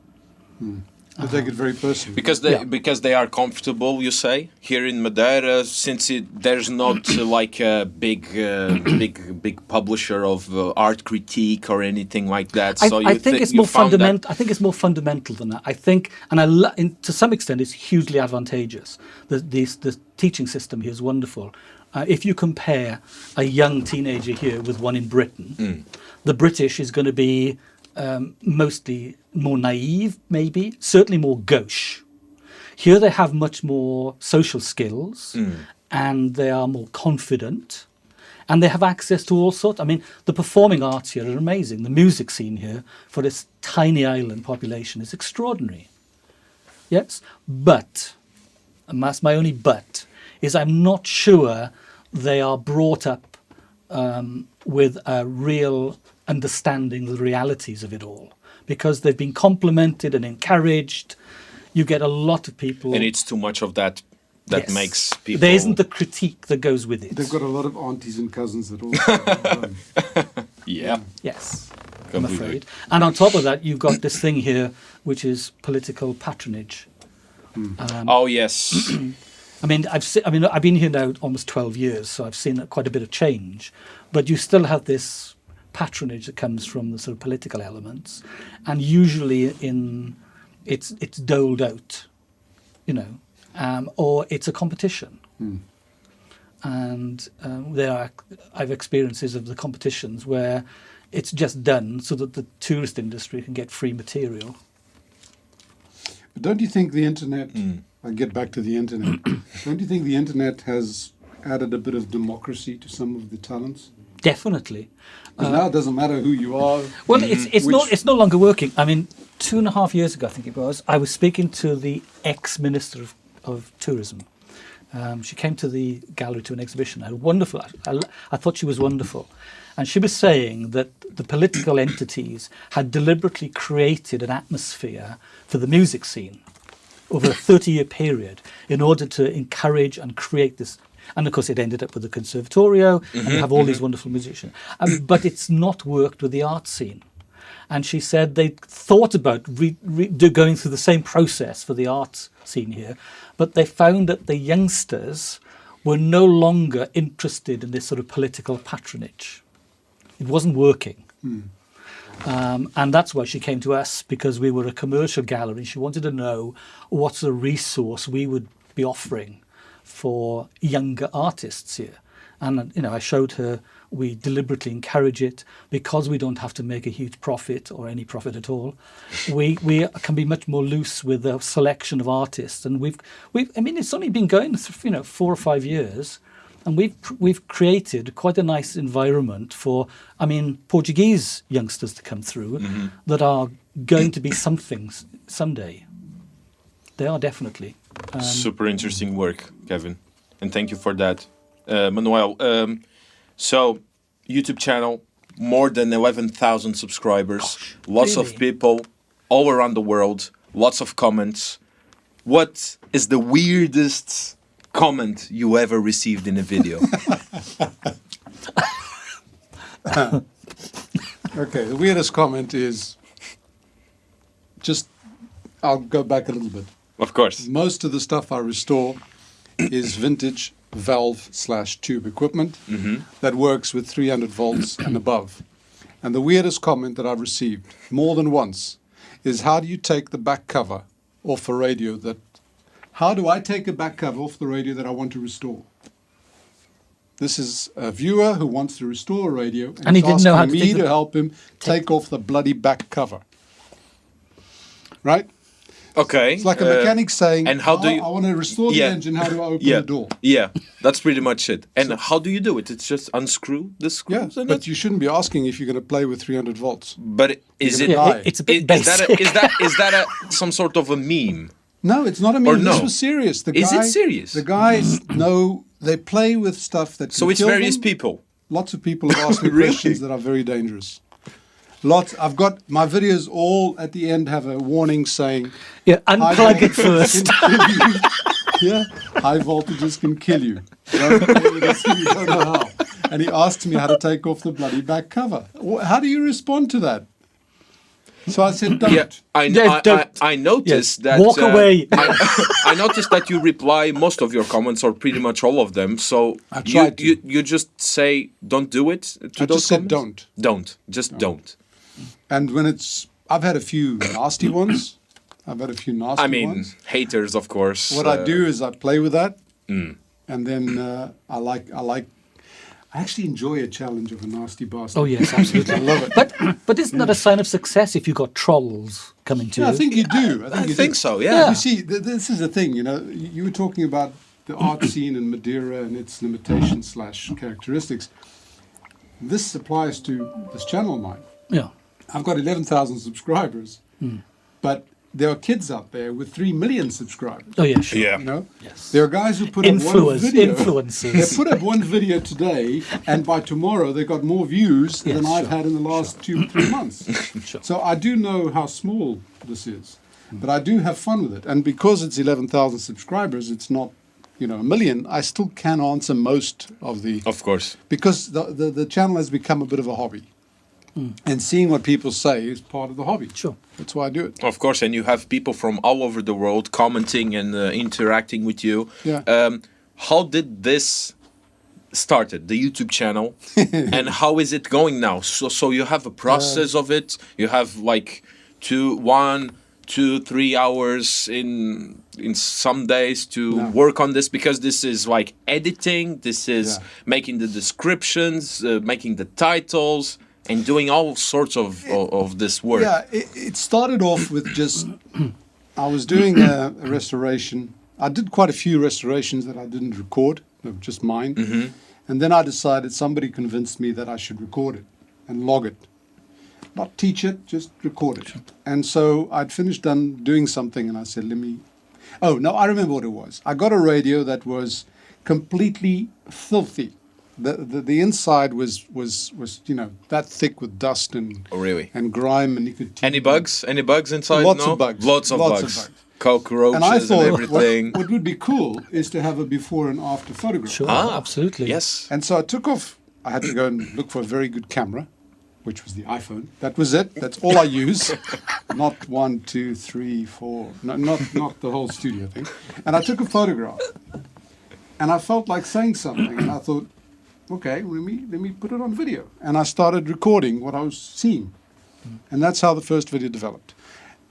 They take it very personally. Because they Yeah. because they are comfortable, you say here in Madeira, since it, there's not uh, like a big uh, big big publisher of uh, art critique or anything like that. I, So you I think thi- it's you more fundamental. I think it's more fundamental than that. I think, and I lo- in, to some extent, it's hugely advantageous. The, the the teaching system here is wonderful. Uh, if you compare a young teenager here with one in Britain, the British is going to be um, mostly more naive, maybe, certainly more gauche. Here they have much more social skills and they are more confident and they have access to all sorts. I mean, the performing arts here are amazing. The music scene here for this tiny island population is extraordinary. Yes, but, and that's my only but, is I'm not sure they are brought up um, with a real understanding the realities of it all because they've been complimented and encouraged. You get a lot of people. And it's too much of that that Yes. makes people. There isn't the critique that goes with it. They've got a lot of aunties and cousins that all. Yeah. Yes, I'm Completely. afraid. And on top of that, you've got this thing here, which is political patronage. Hmm. Um, oh yes. I mean, I've se- I mean, I've been here now almost twelve years, so I've seen quite a bit of change. But you still have this patronage that comes from the sort of political elements, and usually in it's it's doled out, you know, um, or it's a competition. And um, there are I've experiences of the competitions where it's just done so that the tourist industry can get free material. But don't you think the internet, I get back to the internet, don't you think the internet has added a bit of democracy to some of the talents? Definitely. 'Cause now it doesn't matter who you are. Well, it's it's Which- not it's no longer working. I mean, two and a half years ago, I think it was, I was speaking to the ex minister of, of tourism. Um, she came to the gallery to an exhibition. I wonderful. I, I, I thought she was wonderful, and she was saying that the political entities had deliberately created an atmosphere for the music scene over a 30 year period in order to encourage and create this. And of course, it ended up with the Conservatorio, and you have all these wonderful musicians. Um, but it's not worked with the art scene. And she said they thought about re- re- do, going through the same process for the art scene here, but they found that the youngsters were no longer interested in this sort of political patronage. It wasn't working. Um, and that's why she came to us because we were a commercial gallery. She wanted to know what's the resource we would be offering for younger artists here. And you know, I showed her we deliberately encourage it because we don't have to make a huge profit or any profit at all. We we can be much more loose with the selection of artists, and we've we've. I mean, it's only been going, you know, four or five years, and we've we've created quite a nice environment for, I mean, Portuguese youngsters to come through mm-hmm. that are going to be something someday. They are definitely. Um, Super interesting work, Kevin, and thank you for that, uh, Manuel. Um, so, YouTube channel, more than eleven thousand subscribers, lots of people all around the world, lots of comments. What is the weirdest comment you ever received in a video? Okay, the weirdest comment is just, I'll go back a little bit. Of course. Most of the stuff I restore is vintage valve slash tube equipment mm-hmm. that works with 300 volts and above. And the weirdest comment that I've received more than once is how do you take the back cover off a radio that how do I take a back cover off the radio that I want to restore? This is a viewer who wants to restore a radio and, And he didn't know how asking to me take the- to help him take off the bloody back cover. Right? Okay. It's like a uh, mechanic saying, and how do "Oh, you- I want to restore the Yeah. engine. How do I open yeah, the door? yeah, that's pretty much it. And how do you do it? It's just unscrew the screws, and but it- you shouldn't be asking if you're going to play with 300 volts. but is it? Yeah, it's a Is, bit is that basic. a, is that is that a some sort of a meme? No, it's not a Or meme. no? This was serious. The Is it serious? The guys know they play with stuff that. So it's kill various them. people. Lots of people have asked me Really? questions that are very dangerous. Lots. I've got my videos all at the end have a warning saying, yeah, unplug it first. can kill you." yeah, high voltages can kill you. Don't play with this if you don't know how. And he asked me how to take off the bloody back cover. How do you respond to that? So I said, "Don't." Yeah, I, Yeah, I, I, don't- I noticed yes, that. walk uh, away. I, I noticed that you reply most of your comments or pretty much all of them. So I you, to. you you just say don't do it to I those just said comments? Don't. Just don't. And when it's, I've had a few nasty ones. I've had a few nasty I mean, ones. haters, of course. What uh, I do is I play with that, and then uh, I like I like. I actually enjoy a challenge of a nasty bastard. Oh yes, absolutely. I love it. But but isn't that a sign of success if you've got trolls coming to Yeah, you? I think you do. I think, I you think do. so, yeah. You see, th- this is the thing. You know, you you were talking about the art scene in Madeira and its limitations slash characteristics. This applies to this channel of mine. yeah. I've got 11,000 subscribers, hmm. but there are kids out there with 3 million subscribers. Oh yeah, sure. Yeah. You know, Yes. there are guys who put up one Influence, video. They put up one video today, and by tomorrow they got more views Yes, than I've had in the last two, three months. Sure. So I do know how small this is, hmm. but I do have fun with it. And because it's 11,000 subscribers, it's not, you know, a million. I still can answer most of the Of course. because the, the, the channel has become a bit of a hobby. And seeing what people say is part of the hobby. Sure. That's why I do it. Of course, and you have people from all over the world commenting and uh, interacting with you. Yeah. Um, how did this started the YouTube channel, and how is it going now? So, so you have a process of it. You have like two, one, two, three hours in in some days to Yeah. work on this because this is like editing. This is Yeah. making the descriptions, uh, making the titles. And doing all sorts of, of, of this work. Yeah, it, it started off with just I was doing a, a restoration. I did quite a few restorations that I didn't record, just mine. Mm-hmm. And then I decided somebody convinced me that I should record it and log it. Not teach it, just record it. And so I'd finished done doing something and I said, let me. Oh, no, I remember what it was. I got a radio that was completely filthy. The, the, the inside was, was, was, you know, that thick with dust and, Oh, really? and grime and nicotine. Any bugs? Any bugs inside? Lots no? of bugs. Lots of Lots of bugs. bugs. Cockroaches And I and, thought what, everything. what would be cool is to have a before and after photograph. Sure. ah, absolutely. Yes. And so I took off. I had to go and look for a very good camera, which was the iPhone. That was it. That's all I use. not one, two, three, four. No, not not the whole studio thing. And I took a photograph. And I felt like saying something. And I thought, okay, let me let me put it on video. And I started recording what I was seeing. And that's how the first video developed.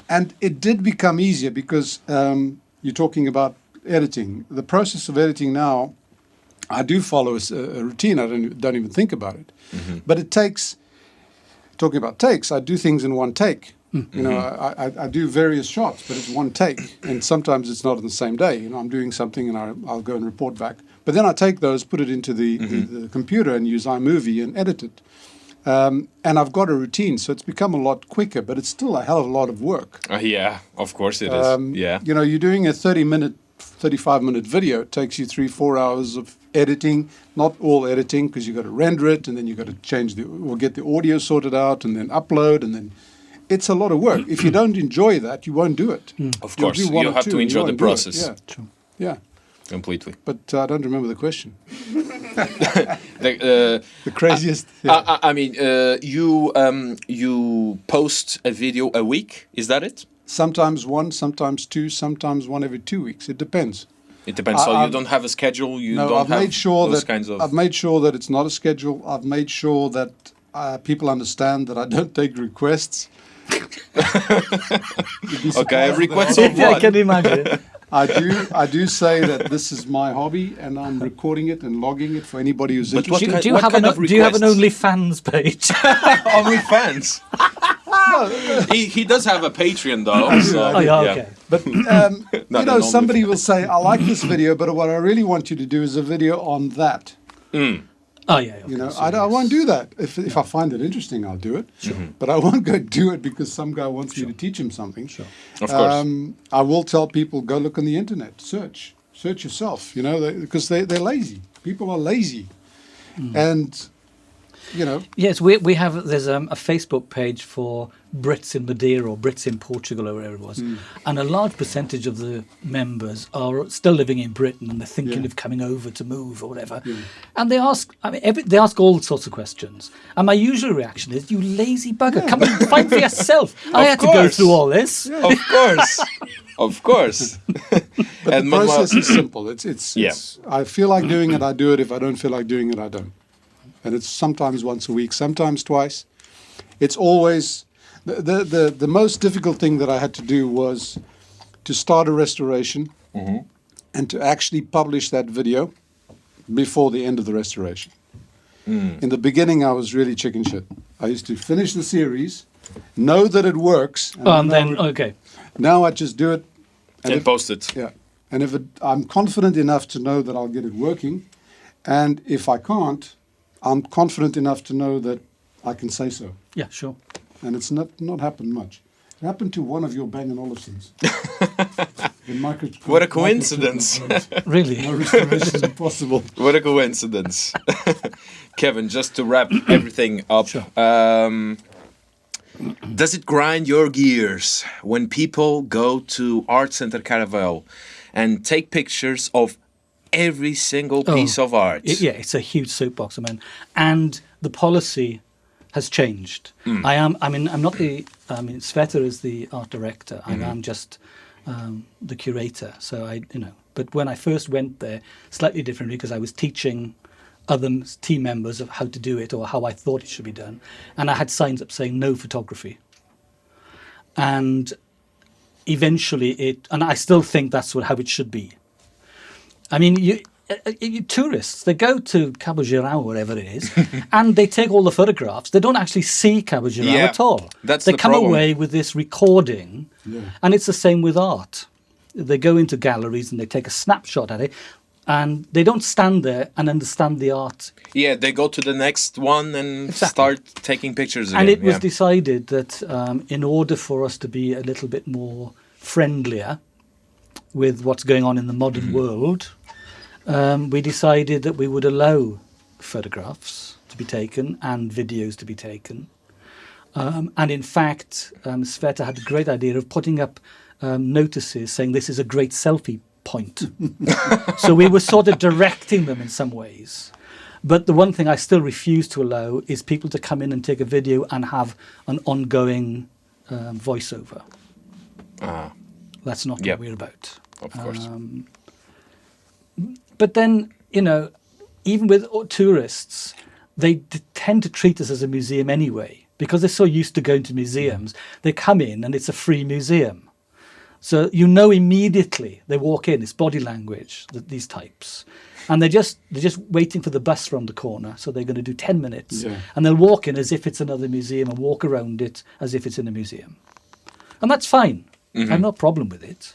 And it did become easier because um, you're talking about editing. The process of editing now, I do follow a routine. I don't, don't even think about it. But it takes, talking about takes, I do things in one take. You know, I, I, I do various shots, but it's one take. And sometimes it's not on the same day. You know, I'm doing something and I, I'll go and report back. But then I take those, put it into the, the, the computer and use iMovie and edit it. Um, and I've got a routine, so it's become a lot quicker, but it's still a hell of a lot of work. Uh, yeah, of course it is. Um, yeah. You know, you're doing a 30 minute, 35 minute video. It takes you three, four hours of editing. Not all editing because you've got to render it and then you've got to change the, or get the audio sorted out and then upload and then. It's a lot of work. If you don't enjoy that, you won't do it. Of course, do one you or have to enjoy the won't do it. process Yeah, yeah. completely. But uh, I don't remember the question. The, uh, The craziest. I, I, I mean, uh, you um, you post a video a week. Is that it? sometimes one, sometimes two, sometimes one every two weeks. It depends. It depends. I- so you I've- don't have a schedule. You no, don't I've have made sure those that kinds of. I've made sure that it's not a schedule. I've made sure that uh, people understand that I don't take requests. You'd be okay, surprised requests that of I can imagine. I do. I do say that this is my hobby, and I'm recording it and logging it for anybody who's But what do, interested. you- do you have an of Do you have an? OnlyFans page? OnlyFans. he he does have a Patreon though. so, oh yeah, okay. But um, Not you know, somebody will say, "I like this video, but what I really want you to do is a video on that." Oh yeah. Okay. You know, so I, I won't do that. If, if I find it interesting, I'll do it. But I won't go do it because some guy wants me to teach him something. Sure. Of course. Um, I will tell people go look on the internet, search, search yourself. You know, because they they're lazy. People are lazy, and you know, Yes, we we have there's um, a Facebook page for Brits in Madeira or Brits in Portugal or wherever it was, Hmm. and a large percentage of the members are still living in Britain and they're thinking Yeah. of coming over to move or whatever, and they ask I mean every, they ask all sorts of questions, and my usual reaction is you lazy bugger, come and fight for yourself. I Of had to go through all this. of course, of course. but And the process is simple. It's it's, Yeah. it's I feel like doing it, I do it. If I don't feel like doing it, I don't. And it's sometimes once a week, sometimes twice. It's always the the the, the most difficult thing that I had to do was to start a restoration Mm-hmm. and to actually publish that video before the end of the restoration. In the beginning, I was really chicken shit. I used to finish the series, know that it works, Oh, and then now, okay, now I just do it. And And if, post it. yeah, and if it, I'm confident enough to know that I'll get it working, and if I can't, I'm confident enough to know that I can say so. yeah, sure. And it's not not happened much. It happened to one of your Bang and Olufsens. Micro- What a coincidence. Really, no restoration is impossible. What a coincidence. Kevin, just to wrap everything up, um, does it grind your gears when people go to Art Center Caravel and take pictures of every single Oh, piece of art? Yeah, it's a huge soapbox, I mean, and the policy has changed. Hmm. I am. I mean, I'm not the. I mean, Sveta is the art director, and Mm-hmm. I'm just um, the curator. So I, you know, but when I first went there, slightly differently because I was teaching other team members of how to do it or how I thought it should be done, and I had signs up saying no photography. And eventually, it, and I still think that's what how it should be. I mean, you, uh, uh, you tourists, they go to Cabo Girão, wherever it is, and they take all the photographs. They don't actually see Cabo Girão Yeah, at all. that's they the come problem. away with this recording, and it's the same with art. They go into galleries and they take a snapshot at it, and they don't stand there and understand the art. Yeah, they go to the next one and Exactly. start taking pictures again. And it was decided that um, in order for us to be a little bit more friendlier with what's going on in the modern world, um, we decided that we would allow photographs to be taken and videos to be taken. Um, and in fact, um, Sveta had a great idea of putting up um, notices saying this is a great selfie point. so we were sort of directing them in some ways. But the one thing I still refuse to allow is people to come in and take a video and have an ongoing um, voiceover. Ah, That's not Yep. what we're about. Of course. Um, but then, you know, even with tourists, they d- tend to treat us as a museum anyway because they're so used to going to museums. They come in and it's a free museum. So you know immediately they walk in, it's body language, th- these types. And they're just they're just waiting for the bus round the corner. So they're going to do 10 minutes. Yeah. And they'll walk in as if it's another museum and walk around it as if it's in a museum. And that's fine. I have no problem with it.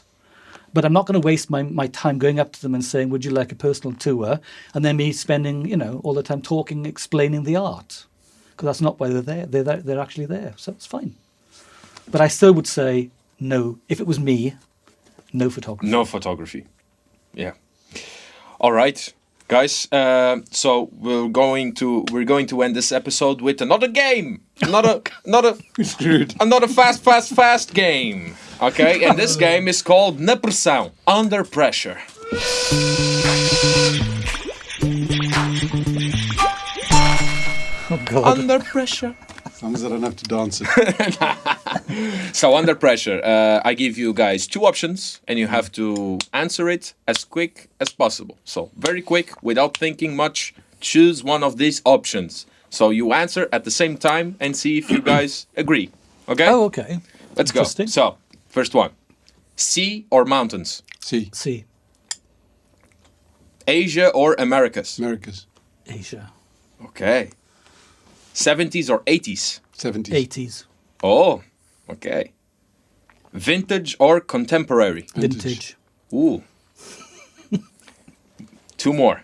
But I'm not going to waste my, my time going up to them and saying, Would you like a personal tour? And then me spending, you know, all the time talking, explaining the art. Because that's not why they're there. They're, there. they're actually there. So it's fine. But I still would say, no. If it was me, no photography. No photography. Yeah. All right, guys. Uh, so we're going to we're going to end this episode with another game. Another another Screwed. another fast fast fast game. Okay, and this game is called Na Under Pressure. Oh. Under pressure. As long as I don't have to dance it. So under pressure, uh, I give you guys two options, and you have to answer it as quick as possible. So very quick, without thinking much. Choose one of these options. So you answer at the same time and see if you guys agree. Okay, oh, okay. let's go. So first one: sea or mountains, Sea. Sea. Asia or Americas. Americas, Asia, Okay. 70s or 80s. 70s, 80s, Oh, okay. Vintage or contemporary. Vintage. vintage, Ooh. Two more.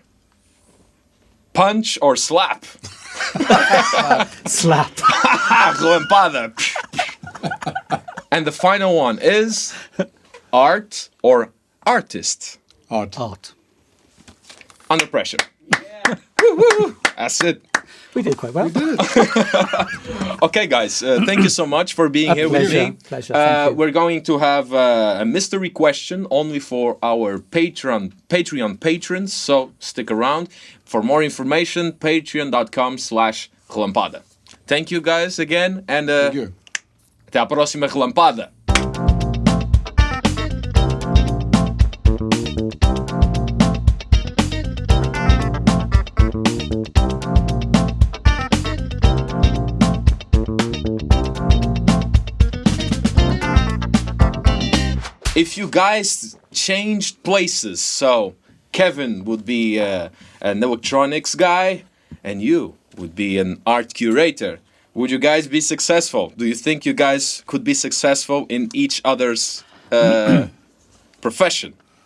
Punch or slap? slap, relampada. and the final one is art or artist art. art. under pressure. Woo-hoo. That's it. We did quite well. We did. Okay, guys, uh, thank you so much for being A here with me. pleasure, Uh, we're going to have uh, a mystery question only for our Patreon Patreon patrons. So stick around for more information. Patreon.com/slash relampada. Thank you guys again, and uh, Thank you. até a próxima relampada. If you guys changed places, so Kevin would be uh, an electronics guy, and you would be an art curator. Would you guys be successful? Do you think you guys could be successful in each other's uh, profession?